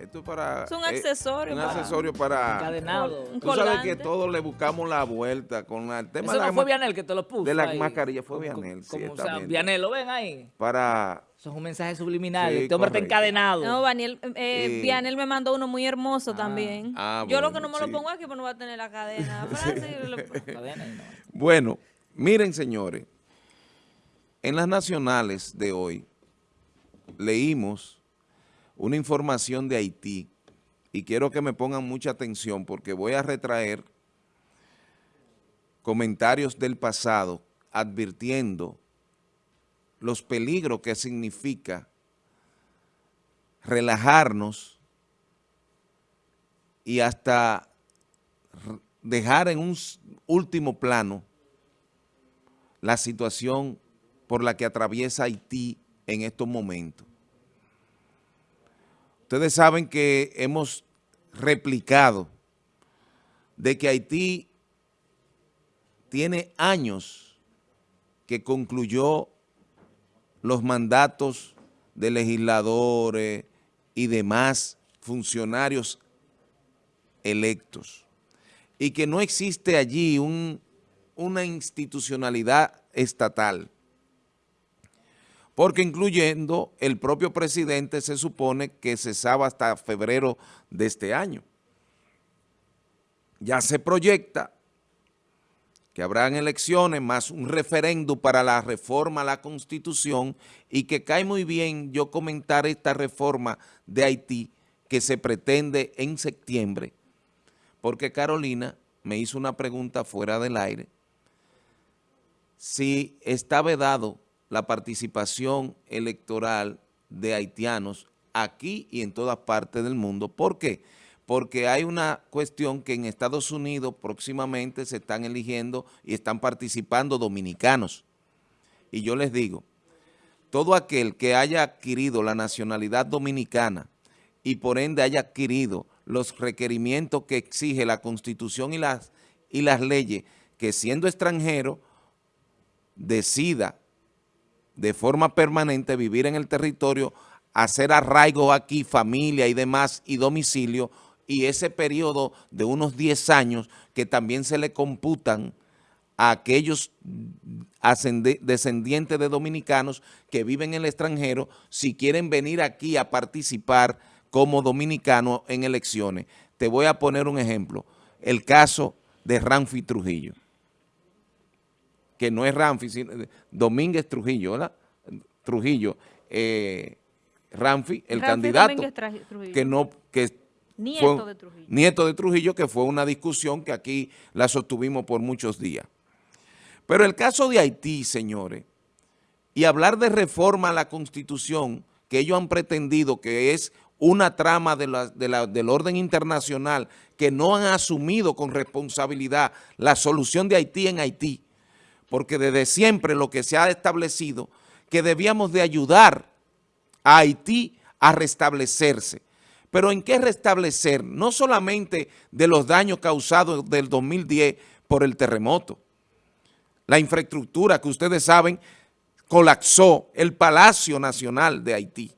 Esto es para... Es un eh, accesorio. un para- accesorio para... Encadenado. Un Tú sabes colgante. que todos le buscamos la vuelta con el tema Eso de la no fue ma- Vianel que te lo puso de la ahí. mascarilla, fue Como- Vianel, como, o sea, ciertamente. Vianel, ¿lo ven ahí? para... Eso es un mensaje subliminal. Sí, este hombre está encadenado. No, Daniel, eh, Sí. Vianel me mandó uno muy hermoso también. ah, Yo lo que no me sí. lo pongo aquí, pues no va a tener la cadena. Lo-. Bueno, miren señores, en las nacionales de hoy leímos una información de Haití y quiero que me pongan mucha atención porque voy a retraer comentarios del pasado advirtiendo los peligros que significa relajarnos y hasta dejar en un último plano la situación por la que atraviesa Haití en estos momentos. Ustedes saben que hemos replicado de que Haití tiene años que concluyó los mandatos de legisladores y demás funcionarios electos y que no existe allí un- una institucionalidad estatal. Porque incluyendo el propio presidente se supone que cesaba hasta febrero de este año. Ya se proyecta que habrán elecciones más un referéndum para la reforma a la Constitución y que cae muy bien yo comentar esta reforma de Haití que se pretende en septiembre, porque Carolina me hizo una pregunta fuera del aire, si está vedado la participación electoral de haitianos aquí y en todas partes del mundo. ¿Por qué? Porque hay una cuestión que en Estados Unidos próximamente se están eligiendo y están participando dominicanos. Y yo les digo, todo aquel que haya adquirido la nacionalidad dominicana y por ende haya adquirido los requerimientos que exige la Constitución y las, y las leyes, que siendo extranjero decida de forma permanente vivir en el territorio, hacer arraigo aquí, familia y demás, y domicilio, y ese periodo de unos 10 años que también se le computan a aquellos descendientes de dominicanos que viven en el extranjero si quieren venir aquí a participar como dominicanos en elecciones. Te voy a poner un ejemplo, el caso de Ramfi Trujillo, que no es Ramfi, sino Domínguez Trujillo, ¿verdad? Trujillo, eh, Ramfi, el Ramfi candidato, que no, que Nieto fue- de Trujillo. Nieto de Trujillo, que fue una discusión que aquí la sostuvimos por muchos días. Pero el caso de Haití, señores, y hablar de reforma a la Constitución, que ellos han pretendido que es una trama de la- de la- del orden internacional, que no han asumido con responsabilidad la solución de Haití en Haití, porque desde siempre lo que se ha establecido, que debíamos de ayudar a Haití a restablecerse. Pero ¿en qué restablecer? No solamente de los daños causados del 2010 por el terremoto. La infraestructura que ustedes saben colapsó el Palacio Nacional de Haití.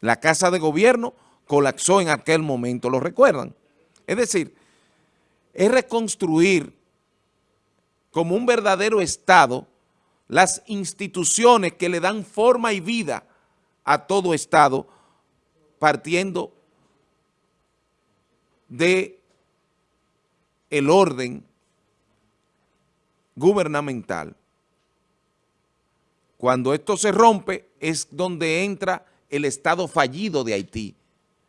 La Casa de Gobierno colapsó en aquel momento, ¿lo recuerdan? Es decir, es reconstruir como un verdadero Estado las instituciones que le dan forma y vida a todo Estado partiendo de el orden gubernamental. Cuando esto se rompe es donde entra el Estado fallido de Haití.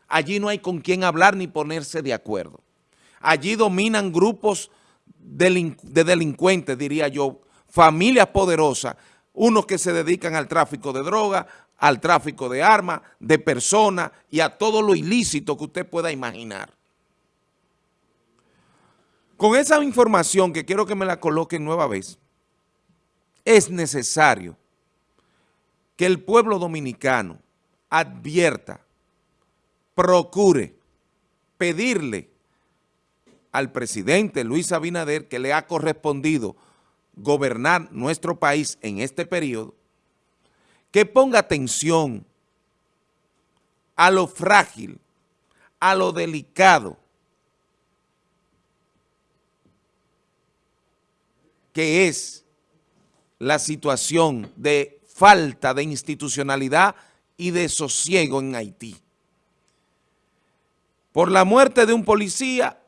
Allí no hay con quién hablar ni ponerse de acuerdo. Allí dominan grupos de delincuentes, diría yo, familias poderosas, unos que se dedican al tráfico de droga, al tráfico de armas, de personas y a todo lo ilícito que usted pueda imaginar. Con esa información que quiero que me la coloquen nueva vez, es necesario que el pueblo dominicano advierta, procure pedirle al presidente Luis Abinader, que le ha correspondido gobernar nuestro país en este periodo, que ponga atención a lo frágil, a lo delicado que es la situación de falta de institucionalidad y de sosiego en Haití. Por la muerte de un policía,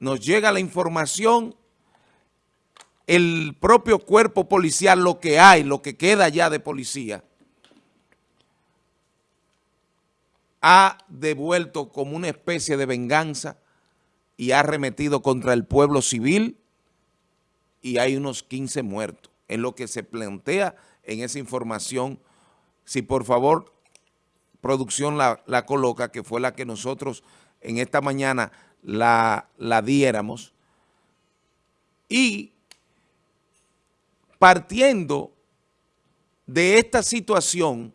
nos llega la información, el propio cuerpo policial, lo que hay, lo que queda ya de policía, ha devuelto como una especie de venganza y ha remetido contra el pueblo civil y hay unos 15 muertos. En lo que se plantea en esa información, si por favor producción la, la coloca, que fue la que nosotros en esta mañana la, la diéramos, y partiendo de esta situación,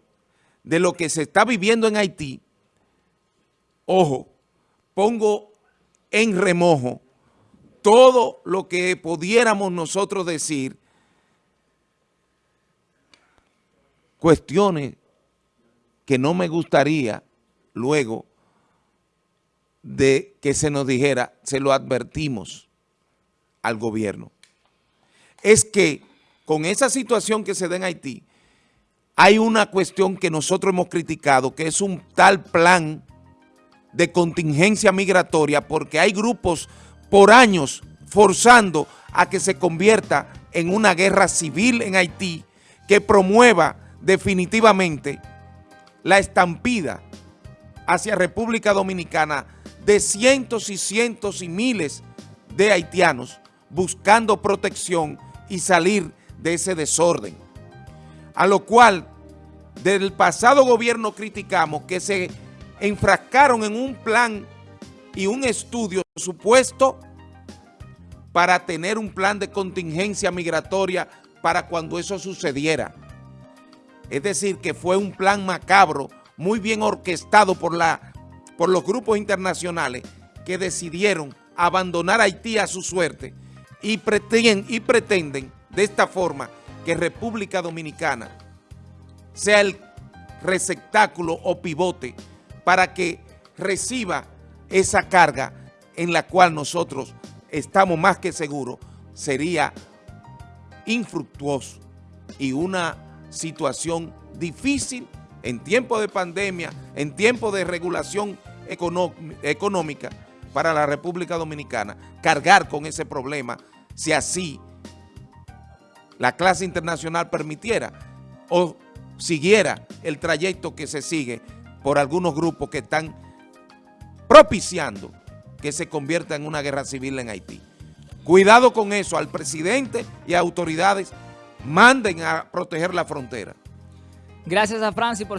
de lo que se está viviendo en Haití, ojo, pongo en remojo todo lo que pudiéramos nosotros decir, cuestiones que no me gustaría luego de que se nos dijera, se lo advertimos al gobierno. Es que con esa situación que se da en Haití, hay una cuestión que nosotros hemos criticado, que es un tal plan de contingencia migratoria, porque hay grupos por años forzando a que se convierta en una guerra civil en Haití que promueva definitivamente la estampida hacia República Dominicana de cientos y cientos y miles de haitianos buscando protección y salir de ese desorden. A lo cual del pasado gobierno criticamos que se enfrascaron en un plan y un estudio supuesto para tener un plan de contingencia migratoria para cuando eso sucediera. Es decir, que fue un plan macabro, muy bien orquestado por, la, por los grupos internacionales que decidieron abandonar Haití a su suerte y pretenden, y pretenden de esta forma que República Dominicana sea el receptáculo o pivote para que reciba esa carga en la cual nosotros estamos más que seguros sería infructuoso y una situación difícil en tiempo de pandemia, en tiempo de regulación económica para la República Dominicana, cargar con ese problema si así la clase internacional permitiera o siguiera el trayecto que se sigue por algunos grupos que están propiciando que se convierta en una guerra civil en Haití. Cuidado con eso, al presidente y autoridades manden a proteger la frontera. Gracias a Francis por